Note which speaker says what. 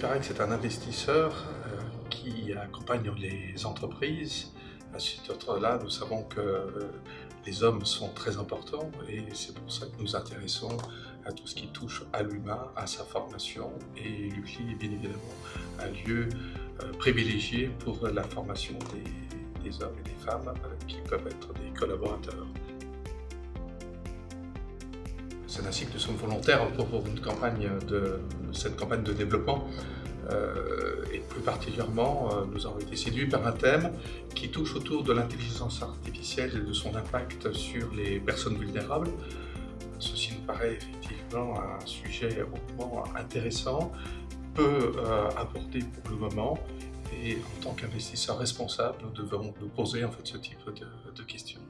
Speaker 1: Parek, c'est un investisseur euh, qui accompagne les entreprises. À ce titre-là, nous savons que euh, les hommes sont très importants et c'est pour ça que nous intéressons à tout ce qui touche à l'humain, à sa formation et l'UCLI est bien évidemment un lieu euh, privilégié pour la formation des hommes et des femmes qui peuvent être des collaborateurs. C'est ainsi que nous sommes volontaires pour cette campagne de développement. Euh, et plus particulièrement, euh, nous avons été séduits par un thème qui touche autour de l'intelligence artificielle et de son impact sur les personnes vulnérables. Ceci nous paraît effectivement un sujet hautement intéressant, peu euh, abordé pour le moment, et en tant qu'investisseur responsable, nous devons nous poser en fait ce type de questions.